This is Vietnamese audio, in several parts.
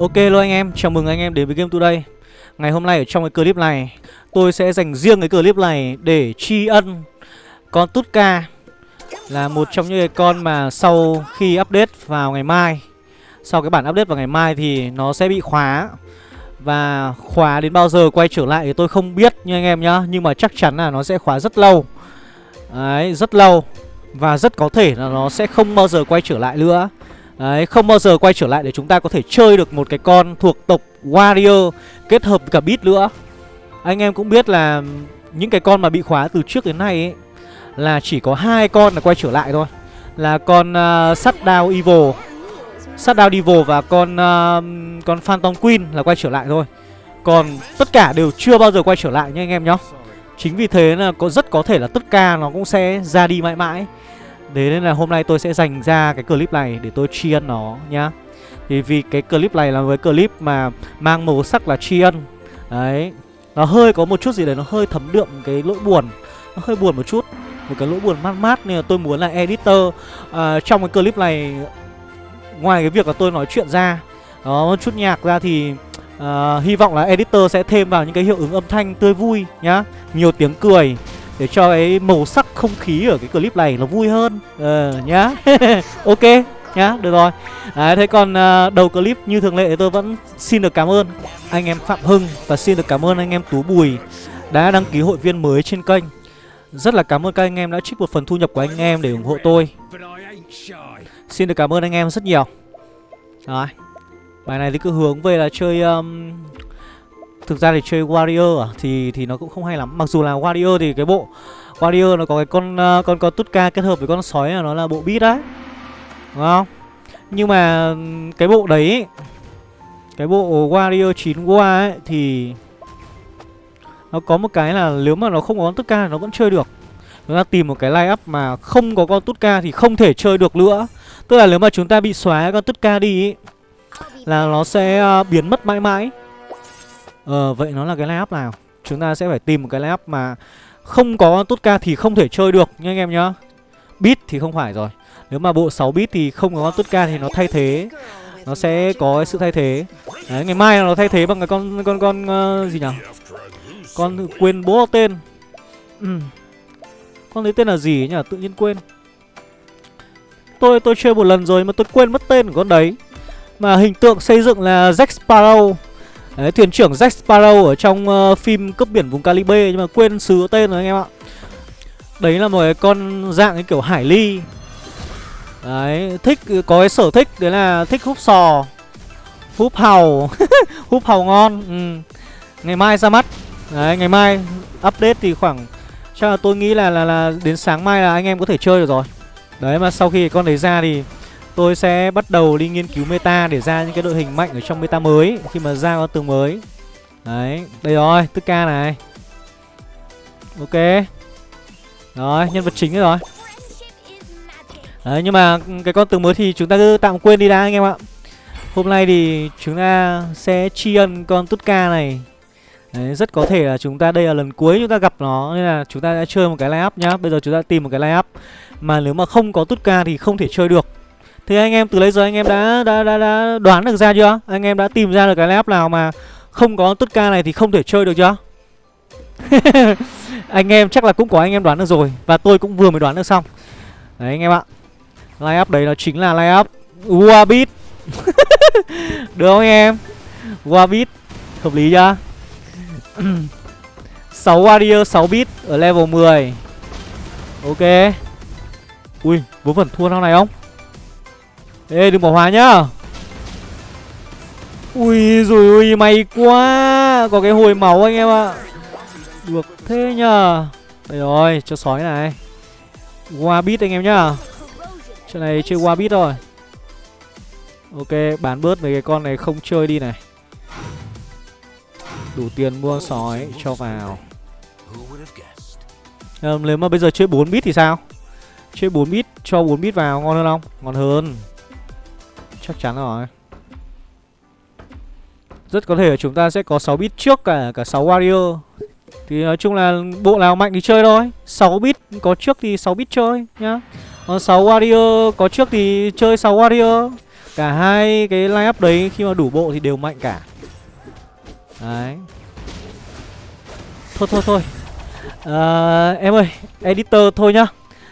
Ok luôn anh em, chào mừng anh em đến với Game Today. Ngày hôm nay ở trong cái clip này Tôi sẽ dành riêng cái clip này để tri ân Con Tutka Là một trong những cái con mà sau khi update vào ngày mai Sau cái bản update vào ngày mai thì nó sẽ bị khóa. Và khóa đến bao giờ quay trở lại thì tôi không biết nha anh em nhá Nhưng mà chắc chắn là nó sẽ khóa rất lâu. Đấy, rất lâu. Và rất có thể là nó sẽ không bao giờ quay trở lại nữa. Đấy, không bao giờ quay trở lại để chúng ta có thể chơi được một cái con thuộc tộc Warrior kết hợp với cả Beat nữa. Anh em cũng biết là những cái con mà bị khóa từ trước đến nay ấy là chỉ có hai con là quay trở lại thôi. Là con à, uh, Shutdown Evil, Shutdown Evil và con uh, con Phantom Queen là quay trở lại thôi. Còn tất cả đều chưa bao giờ quay trở lại nha anh em nhá. Chính vì thế là có rất có thể là tất cả nó cũng sẽ ra đi mãi mãi. Thế nên là hôm nay tôi sẽ dành ra cái clip này để tôi tri ân nó nhá. Thì vì cái clip này là với clip mà mang màu sắc là tri ân. Đấy Nó hơi có một chút gì đấy nó hơi thấm đượm cái lỗi buồn Nó hơi buồn một chút. Một cái lỗi buồn mát mát nên là tôi muốn là editor uh, Trong cái clip này Ngoài cái việc là tôi nói chuyện ra Đó một chút nhạc ra thì uh, Hy vọng là editor sẽ thêm vào những cái hiệu ứng âm thanh tươi vui nhá. Nhiều tiếng cười để cho cái màu sắc không khí ở cái clip này nó vui hơn. Ờ nhá. Ok nhá được rồi. Đấy thế còn uh, đầu clip như thường lệ tôi vẫn xin được cảm ơn anh em phạm hưng và xin được cảm ơn anh em tú bùi đã đăng ký hội viên mới trên kênh. Rất là cảm ơn các anh em đã trích một phần thu nhập của anh em để ủng hộ tôi. Xin được cảm ơn anh em rất nhiều. Rồi bài này thì cứ hướng về là chơi um, Thực ra thì chơi Warrior à, thì thì nó cũng không hay lắm. Mặc dù là Warrior thì cái bộ Warrior nó có cái con uh, con con Tutka kết hợp với con sói là nó là bộ beat đấy. Đúng không? Nhưng mà cái bộ đấy cái bộ Warrior 9 qua ấy thì nó có một cái là nếu mà nó không có con Tutka thì nó vẫn chơi được. Chúng ta tìm một cái line up mà không có con Tutka thì không thể chơi được nữa. Tức là nếu mà chúng ta bị xóa con Tutka đi ấy, là nó sẽ uh, biến mất mãi mãi. Ờ vậy nó là cái lineup nào? Chúng ta sẽ phải tìm một cái lineup mà Không có Tutka thì không thể chơi được nha anh em nhá. Beat thì không phải rồi. Nếu mà bộ 6 bit thì không có con Tutka thì nó thay thế. Nó sẽ có sự thay thế. Đấy ngày mai nó thay thế bằng cái con con con uh, gì nhỉ Con quên bố tên. Ừ. Con lấy tên là gì nhỉ tự nhiên quên. Tôi tôi chơi một lần rồi mà tôi quên mất tên của con đấy. Mà hình tượng xây dựng là Jack Sparrow. Đấy, thuyền trưởng Jack Sparrow ở trong uh, phim Cướp biển vùng Caribe nhưng mà quên xứ tên rồi anh em ạ. Đấy là một cái con dạng cái kiểu hải ly. Đấy, thích có cái sở thích đấy là thích húp sò. Húp hàu. húp hàu ngon. Ừ. Ngày mai ra mắt. Đấy, ngày mai update thì khoảng chắc là tôi nghĩ là là là đến sáng mai là anh em có thể chơi được rồi. Đấy mà sau khi con đấy ra thì Tôi sẽ bắt đầu đi nghiên cứu meta để ra những cái đội hình mạnh ở trong meta mới Khi mà ra con tướng mới. Đấy, đây rồi, tức ca này. Ok. Rồi, nhân vật chính rồi. Đấy, nhưng mà cái con tướng mới thì chúng ta cứ tạm quên đi đã anh em ạ. Hôm nay thì chúng ta sẽ tri ân con Tutka này. Đấy, rất có thể là chúng ta đây là lần cuối chúng ta gặp nó Nên là chúng ta đã chơi một cái line up nhá. Bây giờ chúng ta tìm một cái line up. Mà nếu mà không có Tutka thì không thể chơi được thì anh em từ lấy giờ anh em đã đã đã, đã đoán được ra chưa? Anh em đã tìm ra được cái lap nào mà không có tất ca này thì không thể chơi được chưa? anh em chắc là cũng có anh em đoán được rồi và tôi cũng vừa mới đoán được xong. Đấy anh em ạ. Line up đấy nó chính là line up Wabit. được không anh em? Wabit hợp lý chưa? 6 warrior 6 bit ở level 10. Ok. Ui, vớ phần thua nào này không? Ê đừng bỏ hòa nhá. Ui rồi ui may quá. Có cái hồi máu anh em ạ. Được thế nhờ. Đây rồi cho sói này. Qua bit anh em nhá. Trận này chơi qua bit rồi Ok bán bớt mấy cái con này không chơi đi này. Đủ tiền mua sói cho vào. À, Nếu mà bây giờ chơi 4 bit thì sao? Chơi 4 bit cho 4 bit vào ngon hơn không? Ngon hơn. Chắc chắn rồi. Rất có thể chúng ta sẽ có 6 bit trước cả cả 6 warrior. Thì nói chung là bộ nào mạnh thì chơi thôi. 6 bit có trước thì 6 bit chơi nhá. Còn 6 warrior có trước thì chơi 6 warrior. Cả hai cái line up đấy khi mà đủ bộ thì đều mạnh cả. Đấy. Thôi thôi thôi. À, Em ơi Editor thôi nhá.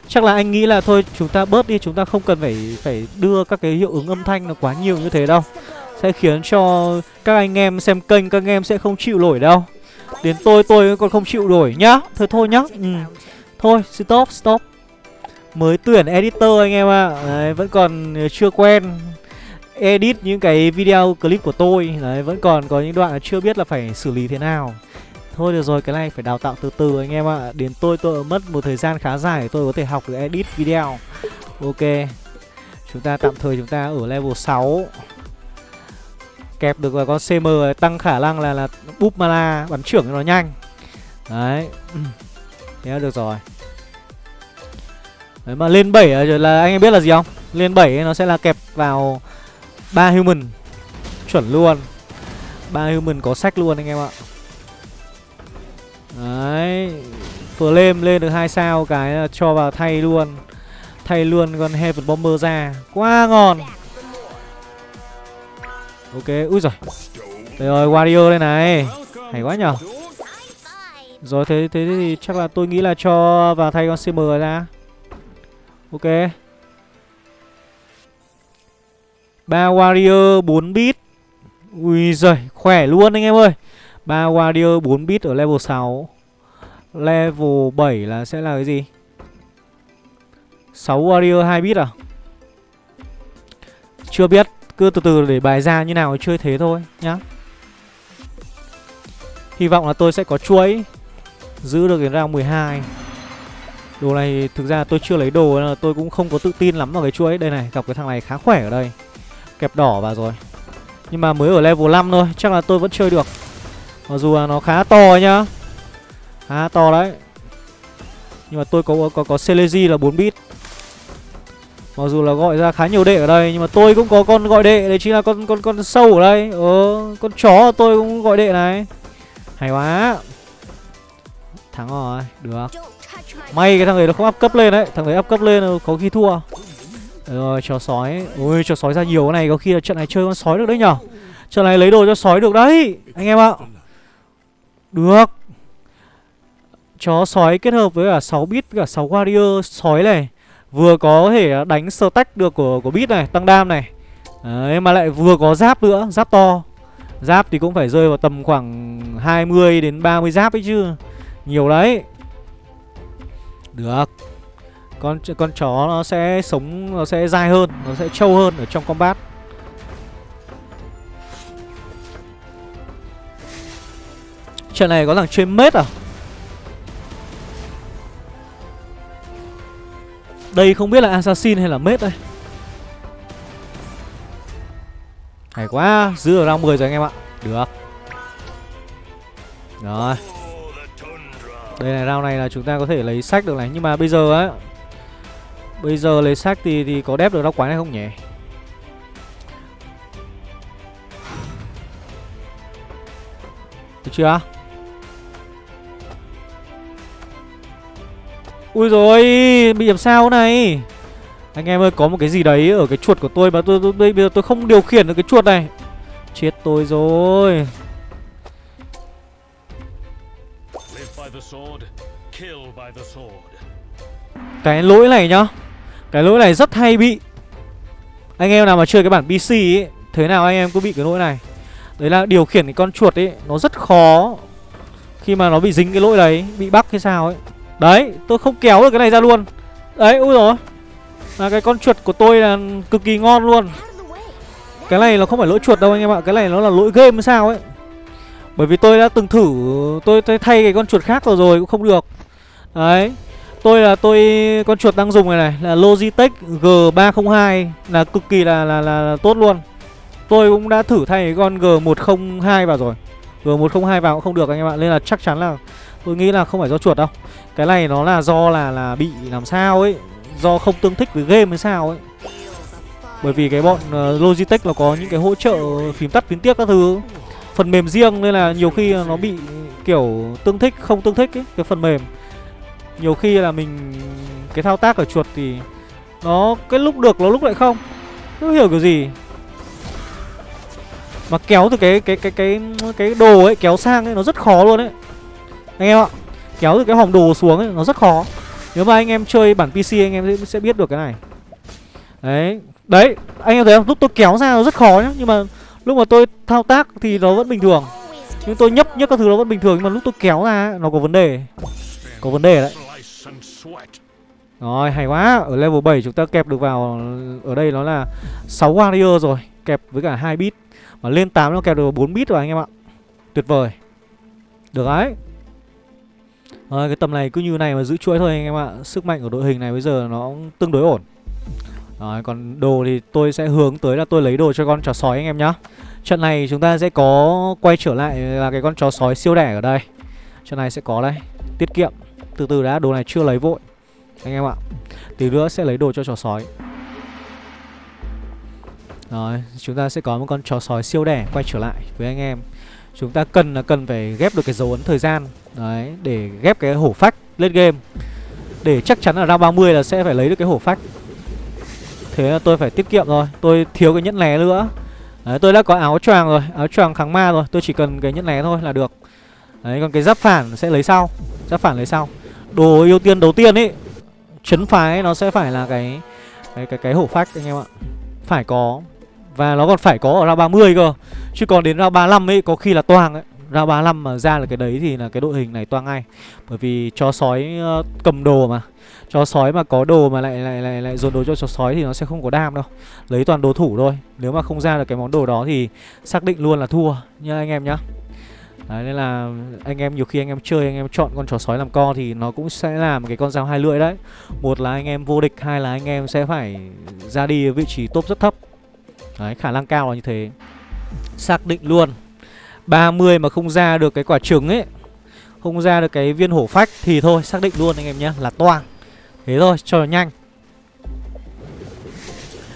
Chắc là anh nghĩ là thôi, chúng ta bớt đi, Chúng ta không cần phải phải đưa các cái hiệu ứng âm thanh nó quá nhiều như thế đâu. Sẽ khiến cho các anh em xem kênh, Các anh em sẽ không chịu nổi đâu. Đến tôi tôi còn không chịu nổi nhá. Thôi thôi nhá. Ừ. Thôi, stop stop. Mới tuyển editor anh em ạ. À. Vẫn còn ờ, chưa quen. Edit những cái video clip của tôi. Đấy, vẫn còn có những đoạn chưa biết là phải xử lý thế nào. Thôi được rồi, cái này phải đào tạo từ từ anh em ạ. À. Đến tôi tôi mất một thời gian khá dài để tôi có thể học được edit video. Ok Chúng ta tạm thời chúng ta ở level 6 Kẹp được vào con CM tăng khả năng là là búp mana bắn trưởng cho nó nhanh. Đấy. Thế được rồi. Đấy mà lên 7 là anh em biết là gì không? Lên 7 nó sẽ là kẹp vào ba human. Chuẩn luôn. Ba human có sách luôn anh em ạ đấy flame lên được hai sao cái cho vào thay luôn. Thay luôn con heaven bomber ra. Quá ngon. Ok ui rồi đây rồi warrior đây này. Hay quá nhở. Rồi thế thế thì chắc là tôi nghĩ là cho vào thay con cm ra. Ok. Ba warrior 4 bit Ui giời, khỏe luôn anh em ơi ba warrior 4 bit ở level 6 Level 7 là sẽ là cái gì? 6 warrior 2 bit à? Chưa biết Cứ từ từ để bài ra như nào chơi thế thôi nhá. Hy vọng là tôi sẽ có chuỗi Giữ được đến round 12 Đồ này thực ra tôi chưa lấy đồ nên là tôi cũng không có tự tin lắm vào cái chuỗi. Đây này, gặp cái thằng này khá khỏe ở đây. Kẹp đỏ vào rồi. Nhưng mà mới ở level 5 thôi Chắc là tôi vẫn chơi được. Mặc dù là nó khá to nhá. Khá to đấy. Nhưng mà tôi có có có Celesi là 4 bit. Mặc dù là gọi ra khá nhiều đệ ở đây, Nhưng mà tôi cũng có con gọi đệ. Đấy chính là con con con sâu ở đây. Ờ con chó tôi cũng gọi đệ này. Hay quá. Thắng rồi, Được. May cái thằng ấy nó không áp cấp lên đấy. Thằng ấy áp cấp lên có khi thua. Rồi, chó sói. Ôi, chó sói ra nhiều cái này, Có khi là trận này chơi con sói được đấy nhở? Trận này lấy đồ cho sói được đấy, Anh em ạ. Được. Chó sói kết hợp với cả 6 bit với cả 6 warrior sói này. Vừa có thể đánh stack được của của bit này, Tăng đam này. Đấy, mà lại vừa có giáp nữa, Giáp to. Giáp thì cũng phải rơi vào tầm khoảng 20 đến 30 giáp ấy chứ. Nhiều đấy. Được. Con con chó nó sẽ sống, nó sẽ dai hơn, nó sẽ trâu hơn ở trong combat. Trận này có thằng chơi mết à? Đây không biết là assassin hay là mết đây. Hay quá, giữ ở round 10 rồi anh em ạ. Được. Rồi. Đây này, round này là chúng ta có thể lấy sách được này, nhưng mà bây giờ á, Bây giờ lấy sách thì thì có đép được đau quái này không nhỉ? Được chưa? Ui rồi bị làm sao này? Anh em ơi, có một cái gì đấy ở cái chuột của tôi mà tôi, tôi, tôi bây giờ tôi không điều khiển được cái chuột này. Chết tôi rồi. Cái lỗi này nhá cái lỗi này rất hay bị Anh em nào mà chơi cái bản PC ấy Thế nào anh em cũng bị cái lỗi này Đấy là điều khiển cái con chuột ấy Nó rất khó Khi mà nó bị dính cái lỗi đấy Bị bắt hay sao ấy Đấy tôi không kéo được cái này ra luôn. Đấy ui rồi Là cái con chuột của tôi là cực kỳ ngon luôn. Cái này nó không phải lỗi chuột đâu anh em ạ Cái này nó là lỗi game sao ấy. Bởi vì tôi đã từng thử Tôi, tôi thay cái con chuột khác rồi rồi cũng không được. Đấy Tôi là tôi con chuột đang dùng này này là Logitech G302 là cực kỳ là, là là là tốt luôn. Tôi cũng đã thử thay cái con G102 vào rồi. G102 vào cũng không được anh em ạ, nên là chắc chắn là tôi nghĩ là không phải do chuột đâu. Cái này nó là do là là bị làm sao ấy, do không tương thích với game hay sao ấy. Bởi vì cái bọn uh, Logitech nó có những cái hỗ trợ phím tắt phím tiếp các thứ. Phần mềm riêng nên là nhiều khi nó bị kiểu tương thích không tương thích ấy cái phần mềm. Nhiều khi là mình Cái thao tác ở chuột thì Nó cái lúc được nó lúc lại không. Không hiểu kiểu gì. Mà kéo từ cái cái cái cái cái đồ ấy kéo sang ấy nó rất khó luôn ấy. Anh em ạ, Kéo từ cái hòm đồ xuống ấy, nó rất khó. Nếu mà anh em chơi bản PC anh em sẽ biết được cái này. Đấy Đấy, anh em thấy không? Lúc tôi kéo ra nó rất khó nhá, Nhưng mà lúc mà tôi thao tác thì nó vẫn bình thường. Nhưng tôi nhấp nhấp các thứ nó vẫn bình thường, Nhưng mà lúc tôi kéo ra nó có vấn đề. Có vấn đề đấy. Rồi, hay quá. Ở level 7 chúng ta kẹp được vào, Ở đây nó là 6 warrior rồi, Kẹp với cả hai bit Mà lên 8 nó kẹp được 4 bit rồi anh em ạ. Tuyệt vời. Được đấy rồi, cái tầm này cứ như này mà giữ chuỗi thôi anh em ạ. Sức mạnh của đội hình này bây giờ nó tương đối ổn. Rồi, còn đồ thì tôi sẽ hướng tới là tôi lấy đồ cho con chó sói anh em nhá. Trận này chúng ta sẽ có quay trở lại là cái con chó sói siêu đẻ ở đây. Trận này sẽ có đây Tiết kiệm. Từ từ đã, đồ này chưa lấy vội Anh em ạ. Tí nữa sẽ lấy đồ cho chó sói. Rồi, chúng ta sẽ có một con chó sói siêu đẻ quay trở lại với anh em. Chúng ta cần là cần phải ghép được cái dấu ấn thời gian Đấy, để ghép cái hổ phách lên game. Để chắc chắn là ra 30 là sẽ phải lấy được cái hổ phách. Thế là tôi phải tiết kiệm rồi Tôi thiếu cái nhẫn lé nữa. Đấy, tôi đã có áo choàng rồi Áo choàng kháng ma rồi Tôi chỉ cần cái nhẫn lé thôi là được. Đấy, còn cái giáp phản sẽ lấy sau Giáp phản lấy sau. Đồ ưu tiên đầu tiên ấy Chấn phái nó sẽ phải là cái Cái cái, cái hổ phách anh em ạ. Phải có. Và nó còn phải có ở ra 30 cơ. Chứ còn đến ra 35 ấy có khi là toang ấy. Ra 35 mà ra là cái đấy thì là cái đội hình này toang ngay. Bởi vì chó sói ờ, cầm đồ mà. Chó sói mà có đồ mà lại lại lại lại dồn đồ cho chó sói thì nó sẽ không có đam đâu. Lấy toàn đồ thủ thôi. Nếu mà không ra được cái món đồ đó thì xác định luôn là thua nha anh em nhá. Đấy nên là anh em nhiều khi anh em chơi anh em chọn con chó sói làm co thì nó cũng sẽ làm cái con dao hai lưỡi đấy. Một là anh em vô địch, hai là anh em sẽ phải ra đi vị trí top rất thấp. Đấy khả năng cao là như thế Xác định luôn 30 mà không ra được cái quả trứng ấy Không ra được cái viên hổ phách Thì thôi xác định luôn anh em nhé Là toang Thế thôi cho nhanh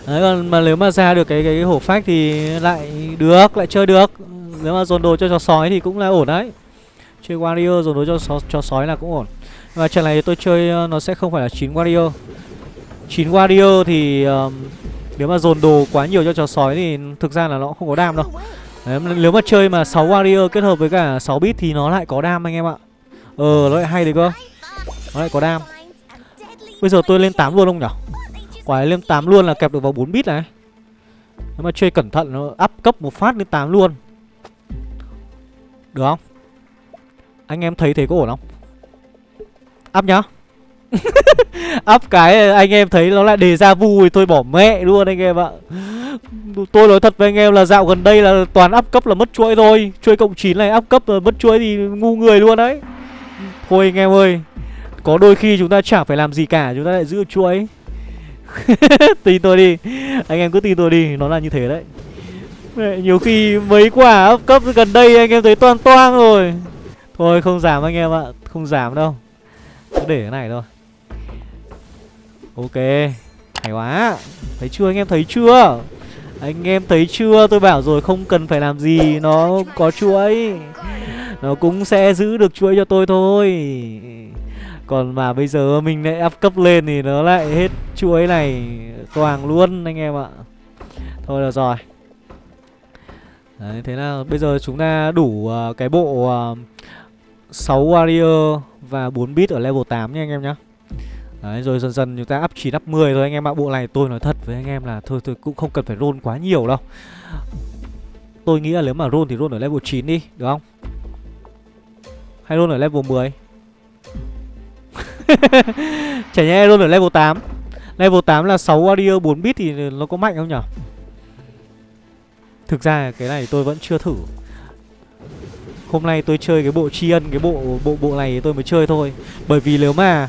Đấy còn mà nếu mà ra được cái cái, cái hổ phách thì lại được, lại chơi được. Nếu mà dồn đồ cho chó sói thì cũng là ổn đấy. Chơi warrior dồn đồ cho chó, chó sói là cũng ổn. Và trận này tôi chơi ờ, nó sẽ không phải là 9 warrior. 9 warrior thì um, nếu mà dồn đồ quá nhiều cho chó sói thì thực ra là nó không có đam đâu. Đấy, nếu mà chơi mà 6 warrior kết hợp với cả 6 bit thì nó lại có đam anh em ạ. Ờ nó lại hay đấy cơ. Nó lại có đam. Bây giờ tôi lên 8 luôn không nhỉ? Quả lên 8 luôn là kẹp được vào 4 bit này. Nếu mà chơi cẩn thận nó up cấp một phát lên 8 luôn. Được không? Anh em thấy thế có ổn không? Up nhá up cái anh em thấy nó lại đề ra vu thì tôi bỏ mẹ luôn anh em ạ. Tôi nói thật với anh em là dạo gần đây là toàn up cấp là mất chuỗi thôi. Chuỗi cộng 9 này up cấp là mất chuỗi thì ngu người luôn đấy. Thôi anh em ơi Có đôi khi chúng ta chẳng phải làm gì cả Chúng ta lại giữ chuỗi. Tin tôi đi Anh em cứ tin tôi đi Nó là như thế đấy. Mẹ, Nhiều khi mấy quả up cấp gần đây anh em thấy toan toang rồi. Thôi không giảm anh em ạ Không giảm đâu. Cứ để cái này thôi. Ok Hay quá. Thấy chưa anh em thấy chưa? Anh em thấy chưa? Tôi bảo rồi không cần phải làm gì Nó có chuỗi. Nó cũng sẽ giữ được chuỗi cho tôi thôi. Còn mà bây giờ mình lại up cấp lên thì nó lại hết chuỗi này Toàn luôn anh em ạ. Thôi được rồi. Đấy, thế là bây giờ chúng ta đủ uh, cái bộ à, uh, 6 warrior và 4 bit ở level 8 nha anh em nhé Đấy, rồi dần dần chúng ta up chỉ up 10 thôi, anh em ạ. Bộ này tôi nói thật với anh em là thôi tôi cũng không cần phải roll quá nhiều đâu. Tôi nghĩ là nếu mà roll thì roll ở level 9 đi, Được không? Hay roll ở level 10 Chả nhẽ roll ở level 8 Level 8 là 6 warrior 4 bit thì nó có mạnh không nhở? Thực ra cái này tôi vẫn chưa thử. Hôm nay tôi chơi cái bộ tri ân, Cái bộ bộ bộ này tôi mới chơi thôi. Bởi vì nếu mà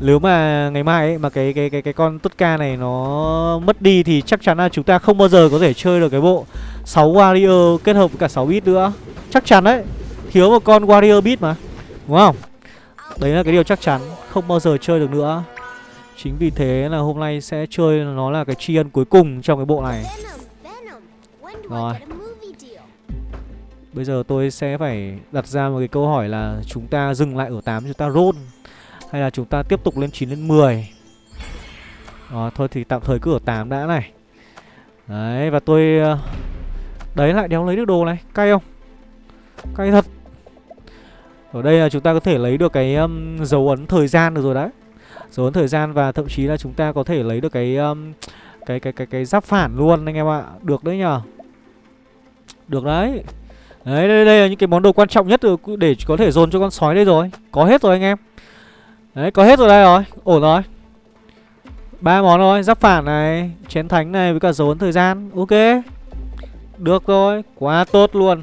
nếu mà ngày mai ấy mà cái cái cái cái con Tutka ca này nó mất đi thì chắc chắn là chúng ta không bao giờ có thể chơi được cái bộ 6 warrior kết hợp với cả 6 bit nữa. Chắc chắn đấy. Thiếu một con warrior bit mà. Đúng không? Đấy là cái điều chắc chắn, không bao giờ chơi được nữa. Chính vì thế là hôm nay sẽ chơi nó là cái tri ân cuối cùng trong cái bộ này. Rồi. Bây giờ tôi sẽ phải đặt ra một cái câu hỏi là chúng ta dừng lại ở 8 chúng ta roll hay là chúng ta tiếp tục lên 9 lên 10 à, ờ, Thôi thì tạm thời cứ ở 8 đã này Đấy và tôi ờ, Đấy lại đéo lấy được đồ này Cay không Cay thật Ở đây là chúng ta có thể lấy được cái um, dấu ấn thời gian được rồi đấy Dấu ấn thời gian và thậm chí là chúng ta có thể lấy được cái um, cái cái cái cái giáp phản luôn anh em ạ. Được đấy nhờ. Được đấy. Đấy đây, đây là những cái món đồ quan trọng nhất để có thể dồn cho con sói đây rồi. Có hết rồi anh em. Đấy, có hết rồi đây rồi. Ổn rồi. ba món rồi, giáp phản này, chén thánh này với cả dấu ấn thời gian. Ok. Được rồi, quá tốt luôn.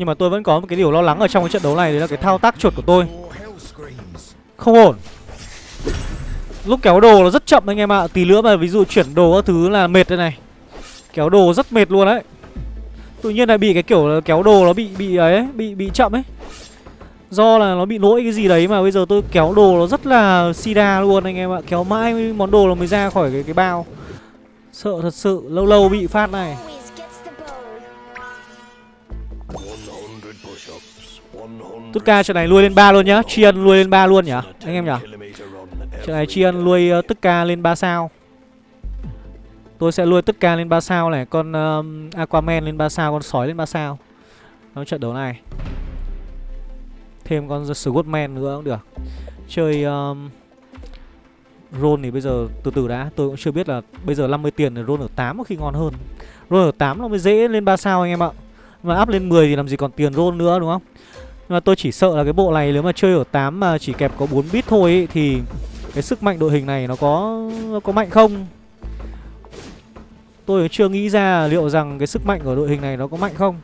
Nhưng mà tôi vẫn có một cái điều lo lắng ở trong cái trận đấu này Đấy là cái thao tác chuột của tôi Không ổn Lúc kéo đồ nó rất chậm anh em ạ Tí nữa mà ví dụ chuyển đồ các thứ là mệt đây này Kéo đồ rất mệt luôn đấy Tự nhiên lại bị cái kiểu kéo đồ nó bị bị ấy Bị bị chậm ấy Do là nó bị lỗi cái gì đấy mà bây giờ tôi kéo đồ nó rất là sida luôn anh em ạ. Kéo mãi món đồ nó mới ra khỏi cái, cái bao. Sợ thật sự lâu lâu bị phát này. Tất ca trận này nuôi lên ba luôn nhá. Tri ân nuôi lên ba luôn nhá Anh em nhá Trận này Tri ân nuôi uh, ờ, tất ca lên 3 sao. Tôi sẽ nuôi tất ca lên 3 sao này Con uh, Aquaman lên 3 sao Con sói lên 3 sao. Trong trận đấu này. Thêm con Squidman nữa cũng được. Chơi um, Roll thì bây giờ từ từ đã Tôi cũng chưa biết là bây giờ 50 tiền thì roll ở 8 có khi ngon hơn. Roll ở 8 nó mới dễ lên 3 sao anh em ạ. Mà up lên 10 thì làm gì còn tiền roll nữa đúng không? Nhưng mà tôi chỉ sợ là cái bộ này nếu mà chơi ở 8 mà chỉ kẹp có 4 bit thôi ấy, Thì cái sức mạnh đội hình này nó có nó có mạnh không? Tôi chưa nghĩ ra liệu rằng cái sức mạnh của đội hình này nó có mạnh không.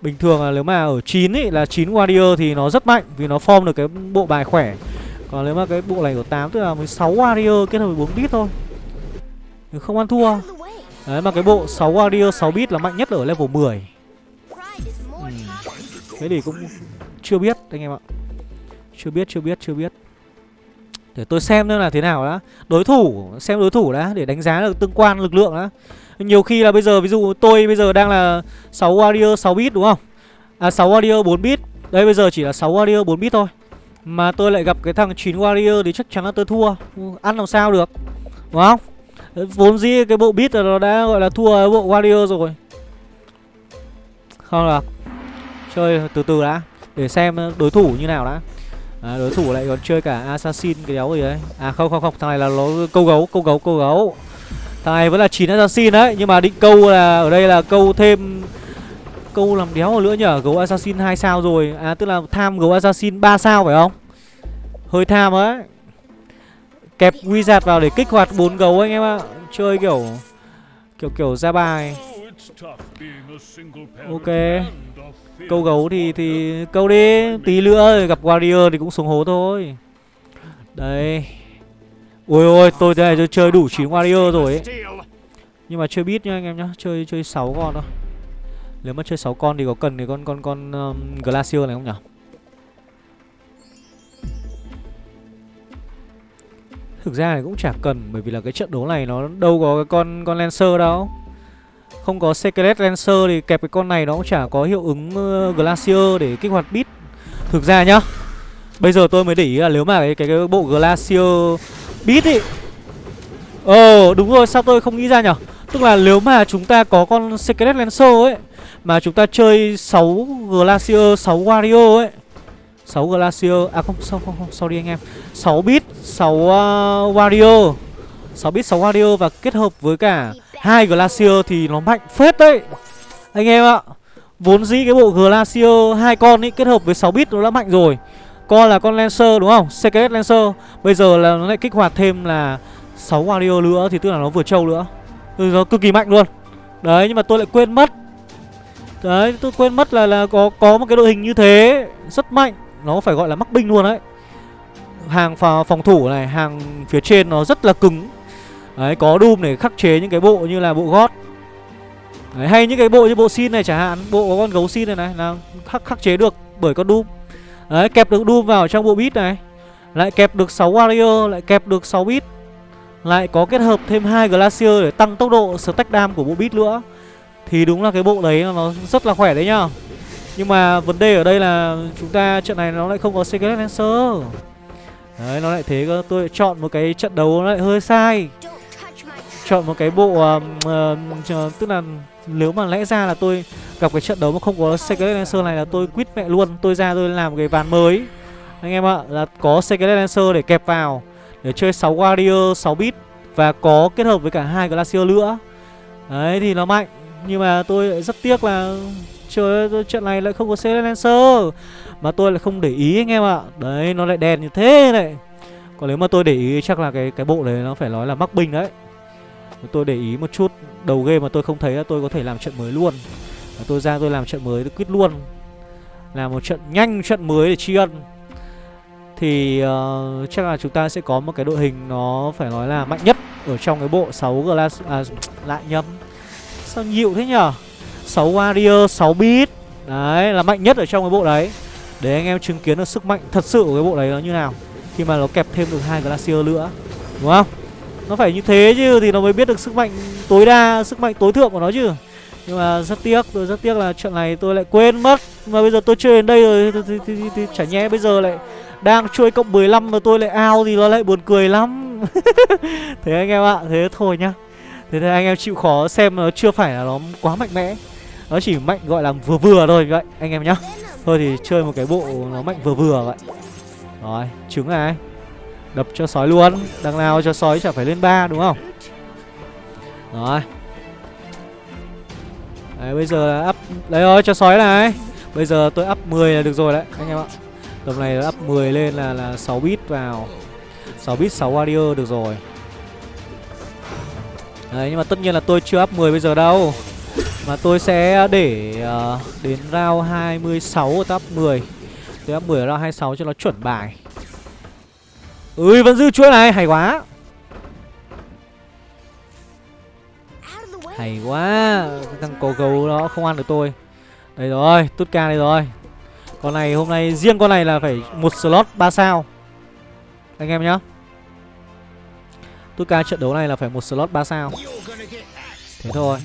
Bình thường là nếu mà ở 9 ý, là 9 Warrior thì nó rất mạnh Vì nó form được cái bộ bài khỏe. Còn nếu mà cái bộ này của 8 tức là 16 Warrior kết hợp với 4 bit thôi. Nhưng Không ăn thua. Đấy mà cái bộ 6 Warrior 6 bit là mạnh nhất ở level 10 ừ. Thế thì cũng chưa biết anh em ạ. Chưa biết, chưa biết, chưa biết. Để tôi xem nữa là thế nào đã. Đối thủ, xem đối thủ đã Để đánh giá được tương quan lực lượng đã. Nhiều khi là bây giờ, ví dụ tôi bây giờ đang là 6 warrior 6 bit đúng không? À 6 warrior 4 bit Đây bây giờ chỉ là 6 warrior 4 bit thôi. Mà tôi lại gặp cái thằng 9 warrior Thì chắc chắn là tôi thua. Ăn làm sao được Đúng không? Vốn dĩ cái bộ bit là nó đã gọi là thua bộ warrior rồi. Không được. Chơi từ từ đã Để xem đối thủ như nào đã. À, đối thủ lại còn chơi cả assassin cái đéo gì đấy. À không không không thằng này là nó câu gấu câu gấu câu gấu thằng này vẫn là 9 assassin đấy, nhưng mà định câu là ở đây là câu thêm câu làm đéo nữa nhở? Gấu assassin hai sao rồi. À tức là tham gấu assassin 3 sao phải không? Hơi tham ấy kẹp wizard vào để kích hoạt bốn gấu anh em ạ. Chơi kiểu kiểu kiểu ra bài. Ok. Câu gấu thì thì câu đi. Tí nữa gặp warrior thì cũng xuống hố thôi. Đây. Ôi ôi tôi đây tôi chơi đủ 9 warrior rồi ấy. Nhưng mà chơi biết nha anh em nhá Chơi chơi 6 con thôi. Nếu mà chơi 6 con thì có cần thì con con con um, Glacier này không nhỉ Thực ra thì cũng chả cần Bởi vì là cái trận đấu này nó đâu có cái con con Lancer đâu. Không có Secret Lancer thì kẹp cái con này nó cũng chả có hiệu ứng uh, Glacier để kích hoạt bit Thực ra nhá Bây giờ tôi mới để ý là nếu mà cái, cái, cái bộ Glacier Bít ý. Ờ đúng rồi sao tôi không nghĩ ra nhở? Tức là nếu mà chúng ta có con Secret Lancer ấy Mà chúng ta chơi 6 Glacier 6 Wario ấy. 6 Glacier À không, không, không, không sorry anh em. 6 bit 6 uh, Wario. 6 bit 6 Wario và kết hợp với cả hai Glacier thì nó mạnh phết đấy. Anh em ạ Vốn dĩ cái bộ Glacier hai con ấy kết hợp với 6 bit nó đã mạnh rồi. Con là con Lancer đúng không? cks Lancer. Bây giờ là nó lại kích hoạt thêm là 6 Wario nữa thì tức là nó vừa trâu nữa. Ừ, Nó cực kỳ mạnh luôn. Đấy nhưng mà tôi lại quên mất. Đấy tôi quên mất là là có có một cái đội hình như thế Rất mạnh. Nó phải gọi là mắc binh luôn đấy. Hàng phòng thủ này Hàng phía trên nó rất là cứng. Đấy có Doom để khắc chế những cái bộ như là bộ gót Đấy, hay những cái bộ như bộ xin này chẳng hạn Bộ có con gấu xin này này là khắc, khắc chế được bởi con Doom. Đấy kẹp được Doom vào trong bộ bit này. Lại kẹp được 6 Warrior Lại kẹp được 6 bit. Lại có kết hợp thêm hai Glacier để tăng tốc độ stack dam của bộ bit nữa. Thì đúng là cái bộ đấy nó rất là khỏe đấy nhá. Nhưng mà vấn đề ở đây là chúng ta trận này nó lại không có Secret Lancer Đấy nó lại thế cơ. Tôi chọn một cái trận đấu nó lại hơi sai. Chọn một cái bộ uh, uh, tức là nếu mà lẽ ra là tôi gặp cái trận đấu mà không có Secret Lancer này là tôi quýt mẹ luôn, tôi ra tôi làm cái ván mới. Anh em ạ, là có Secret Lancer để kẹp vào, để chơi 6 warrior 6 bit và có kết hợp với cả hai glacier nữa. Đấy, thì nó mạnh, nhưng mà tôi rất tiếc là trời ơi trận này lại không có Secret Lancer, mà tôi lại không để ý anh em ạ. Đấy, nó lại đèn như thế này. Còn nếu mà tôi để ý chắc là cái cái bộ đấy nó phải nói là mắc binh đấy. Tôi để ý một chút. Đầu game mà tôi không thấy là tôi có thể làm trận mới luôn. Và Tôi ra tôi làm trận mới tôi quyết luôn. Làm một trận nhanh trận mới để tri ân. Thì uh, chắc là chúng ta sẽ có một cái đội hình nó phải nói là mạnh nhất Ở trong cái bộ 6 glass à, lại nhầm. Sao nhiều thế nhở? 6 warrior 6 bit Đấy là mạnh nhất ở trong cái bộ đấy. Để anh em chứng kiến được sức mạnh thật sự của cái bộ đấy nó như nào. Khi mà nó kẹp thêm được hai glacier nữa. Đúng không? Nó phải như thế chứ thì nó mới biết được sức mạnh tối đa Sức mạnh tối thượng của nó chứ. Nhưng mà rất tiếc Tôi rất tiếc là trận này tôi lại quên mất. Mà bây giờ tôi chơi đến đây rồi thì, thì, thì, thì, thì chả nhẽ bây giờ lại Đang chơi cộng 15 mà tôi lại ao thì nó lại buồn cười lắm. Thế anh em ạ Thế thôi nhá. Thế thì anh em chịu khó xem nó chưa phải là nó quá mạnh mẽ. Nó chỉ mạnh gọi là vừa vừa thôi vậy anh em nhá. Thôi thì chơi một cái bộ nó mạnh vừa vừa vậy. Rồi trứng này. Đập cho sói luôn. Đằng nào cho sói chả phải lên ba đúng không? Rồi. Đấy bây giờ là up Đấy rồi cho sói này. Bây giờ tôi up 10 là được rồi đấy anh em ạ. Tầm này up 10 lên là là 6 bit vào. 6 bit 6 warrior được rồi. Đấy nhưng mà tất nhiên là tôi chưa up 10 bây giờ đâu. Mà tôi sẽ để uh, đến round 26 tôi up 10 Tôi up 10 ở round 26 cho nó chuẩn bài. Ui vẫn giữ chuỗi này, hay quá. Hay quá Thằng cổ gấu nó không ăn được tôi. Đây rồi, Tút ca đây rồi. Con này hôm nay, riêng con này là phải một slot 3 sao. Anh em nhá. Tút ca trận đấu này là phải một slot 3 sao. Thế thôi.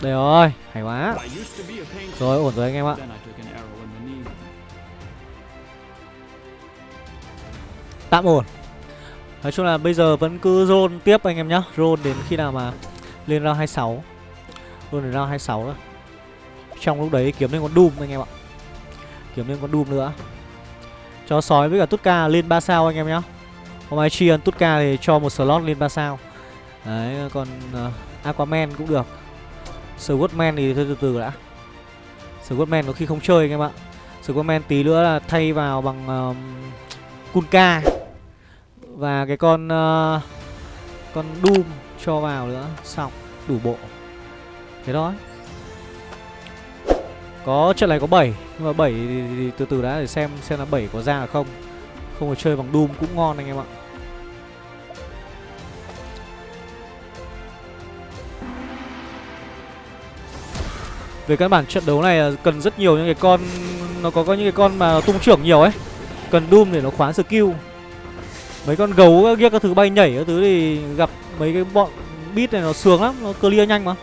Đây rồi, Hay quá. Rồi, ổn rồi anh em ạ. Tạm ổn. Nói chung là bây giờ vẫn cứ roll tiếp anh em nhá. Roll đến khi nào mà lên round 26 Roll đến round 26 đó Trong lúc đấy kiếm lên con Doom anh em ạ. Kiếm lên con Doom nữa. Cho sói với cả Tutka lên 3 sao anh em nhá. Hôm nay tri ân Tutka thì cho một slot lên 3 sao. Đấy còn uh, Aquaman cũng được. Swordman thì thôi từ từ đã. Swordman có khi không chơi anh em ạ. Swordman tí nữa là thay vào bằng uh, Kunka và cái con uh, Con Doom cho vào nữa. Xong đủ bộ. Thế đó Có trận này có 7 Nhưng mà 7 thì, thì, thì từ từ đã để xem xem là 7 có ra là không. Không phải chơi bằng Doom cũng ngon anh em ạ. Về căn bản trận đấu này cần rất nhiều những cái con Nó có, có những cái con mà tung trưởng nhiều ấy. Cần Doom để nó khóa skill. Mấy con gấu kia các thứ bay nhảy các thứ thì gặp mấy cái bọn bit này nó sướng lắm, nó clear nhanh mà.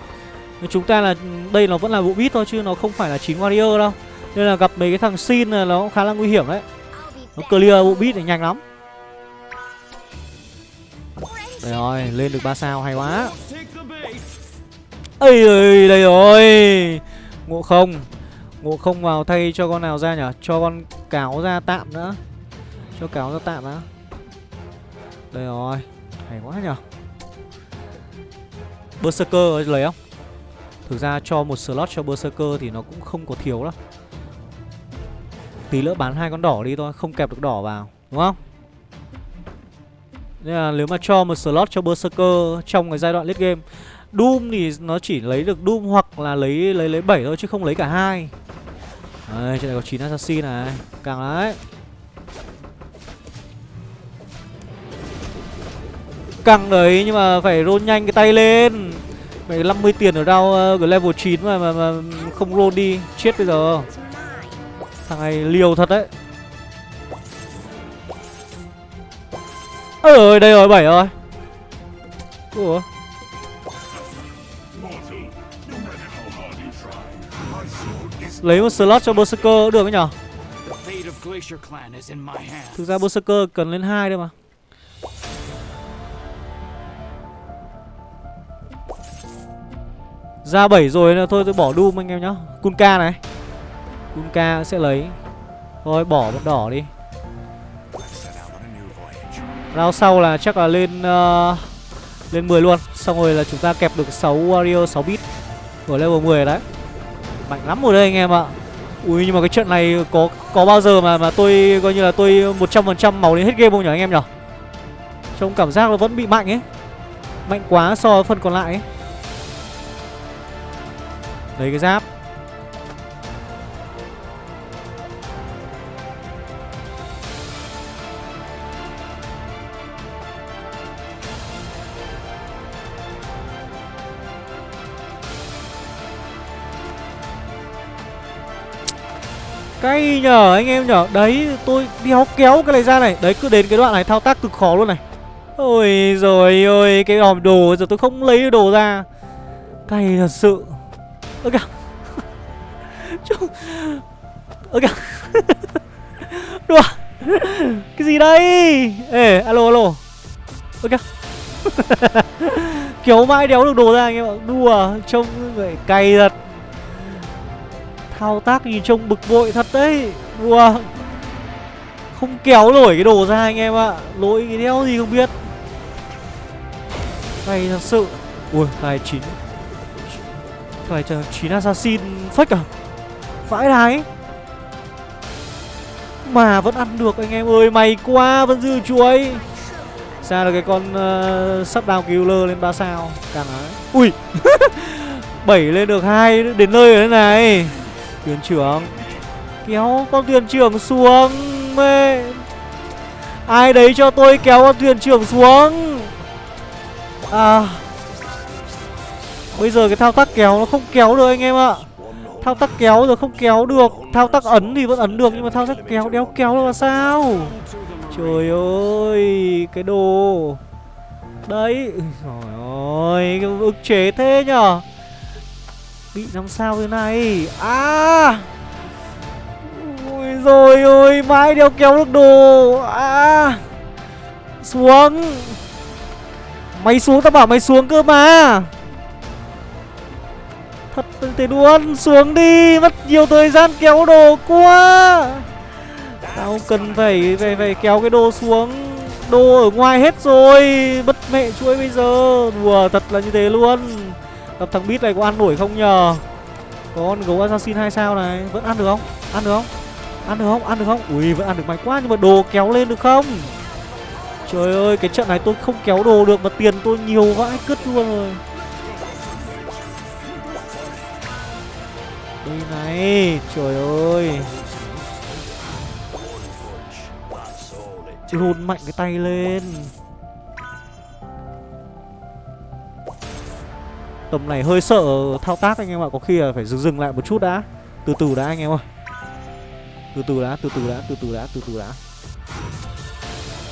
Nhưng chúng ta là đây nó vẫn là bộ bit thôi chứ nó không phải là chín warrior đâu. Nên là gặp mấy cái thằng xin là nó cũng khá là nguy hiểm đấy. Nó clear bộ bit này nhanh lắm. Đây rồi, lên được 3 sao hay quá. Ây ơi, đây rồi. Ngộ không. Ngộ không vào thay cho con nào ra nhở Cho con cáo ra tạm nữa. Cho cáo ra tạm đã đây rồi Hay quá nhở Berserker lấy không Thực ra cho một slot cho Berserker thì nó cũng không có thiếu đâu Tí nữa bán hai con đỏ đi thôi Không kẹp được đỏ vào Đúng không Nên là nếu mà cho một slot cho Berserker Trong cái giai đoạn late game Doom thì nó chỉ lấy được Doom hoặc là lấy lấy lấy 7 thôi chứ không lấy cả hai. Đây, trên này có 9 assassin này. Càng đấy. Căng đấy nhưng mà phải roll nhanh cái tay lên. Phải 50 tiền ở đâu uh, level 9 mà, mà, mà không roll đi Chết bây giờ. Thằng này liều thật đấy. Ơ đây rồi 7 rồi. Ủa? Lấy một slot cho Berserker được ấy nhở? Thực ra Berserker cần lên hai thôi mà Ra 7 rồi là thôi tôi bỏ Doom anh em nhá. Kunka này. Kunka sẽ lấy. Thôi bỏ bọn đỏ đi. Round sau là chắc là lên uh, Lên 10 luôn. Xong rồi là chúng ta kẹp được 6 warrior 6 bit Ở level 10 đấy. Mạnh lắm rồi đây anh em ạ. Ui nhưng mà cái trận này có có bao giờ mà mà tôi coi như là tôi 100% máu đến hết game không nhỉ anh em nhỉ? Trông cảm giác nó vẫn bị mạnh ấy. Mạnh quá so với phần còn lại ấy. Lấy cái giáp. Cay nhờ, anh em nhở Đấy, tôi đéo kéo cái này ra này. Đấy, cứ đến cái đoạn này thao tác cực khó luôn này. Ôi rồi ôi Cái hòm đồ, giờ tôi không lấy đồ ra. Cay thật sự. 그러니까 trông Ơ kìa. Đùa. Cái gì đây? Ê, alo alo. Ơ kìa. Kiểu mãi đéo được đồ ra anh em ạ. Đùa, Trông người cay thật. Thao tác nhìn trông bực bội thật đấy. Đùa. Không kéo nổi cái đồ ra anh em ạ. Lỗi cái đéo gì không biết. Cay thật sự. Ui 29 phải chẳng chín assassin fake à? Vãi đái. Mà vẫn ăn được anh em ơi May quá vẫn dư chuối. Sao được cái con uh, sắp down killer lên 3 sao? Càng ấy Ui. 7 lên được hai Đến nơi rồi này. Tuyển trưởng. Kéo con thuyền trưởng xuống. Mê. Ai đấy cho tôi kéo con thuyền trưởng xuống? À. Bây giờ cái thao tác kéo nó không kéo được anh em ạ. Thao tác kéo rồi không kéo được. Thao tác ấn thì vẫn ấn được Nhưng mà thao tác kéo, đéo kéo được là sao? Trời ơi, Cái đồ. Đấy Trời ơi ức chế thế nhở? Bị làm sao thế này? À! Ôi rồi ôi Mãi đeo kéo được đồ. À! Xuống. Mày xuống, tao bảo mày xuống cơ mà. Phật thế luôn Xuống đi, Mất nhiều thời gian kéo đồ quá. Tao cần phải phải phải kéo cái đồ xuống. Đồ ở ngoài hết rồi, Mất mẹ chuỗi bây giờ. Đùa thật là như thế luôn. Gặp thằng bít này có ăn nổi không nhờ? Có con gấu assassin 2 sao này, Vẫn ăn được không? Ăn được không? Ăn được không? Ăn được không? Ui, vẫn ăn được mạnh quá, Nhưng mà đồ kéo lên được không? Trời ơi, cái trận này tôi không kéo đồ được Mà tiền tôi nhiều vãi cứt luôn rồi. Này Trời ơi. Hôn mạnh cái tay lên. Tầm này hơi sợ thao tác anh em ạ Có khi là phải dừng dừng lại một chút đã. Từ từ đã anh em ơi. Từ từ đã, từ từ đã, từ từ đã, từ từ đã.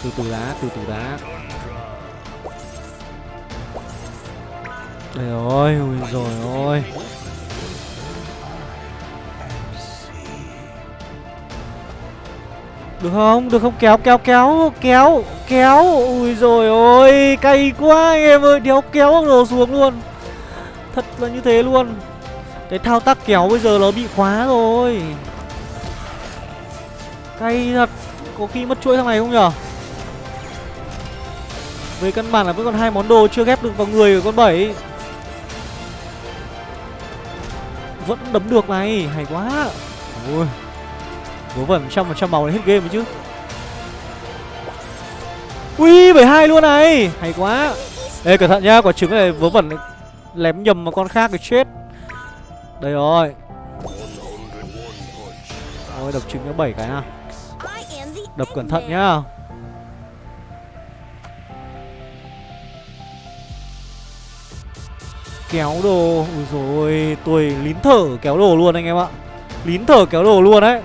Từ từ đã, từ từ đã. Đây rồi, ui rồi ôi Được không? Được không? Kéo kéo kéo Kéo Kéo. Ui rồi ôi, Cay quá anh em ơi. Đéo kéo đồ xuống luôn. Thật là như thế luôn. Cái thao tác kéo bây giờ nó bị khóa rồi. Cay thật. Có khi mất chuỗi thằng này không nhở? Về căn bản là vẫn còn hai món đồ chưa ghép được vào người của con bảy. Vẫn đấm được này. Hay quá. Ui Vớ vẩn trăm trăm màu này hết game rồi chứ. Ui 72 luôn này. Hay quá. Ê, cẩn thận nhá, Quả trứng này vớ vẩn Lém nhầm vào con khác thì chết. Đây rồi. Ôi, đập trứng nó 7 cái nào. Đập cẩn thận nhá. Kéo đồ. Ui rồi Tôi lín thở kéo đồ luôn anh em ạ. Lín thở kéo đồ luôn đấy.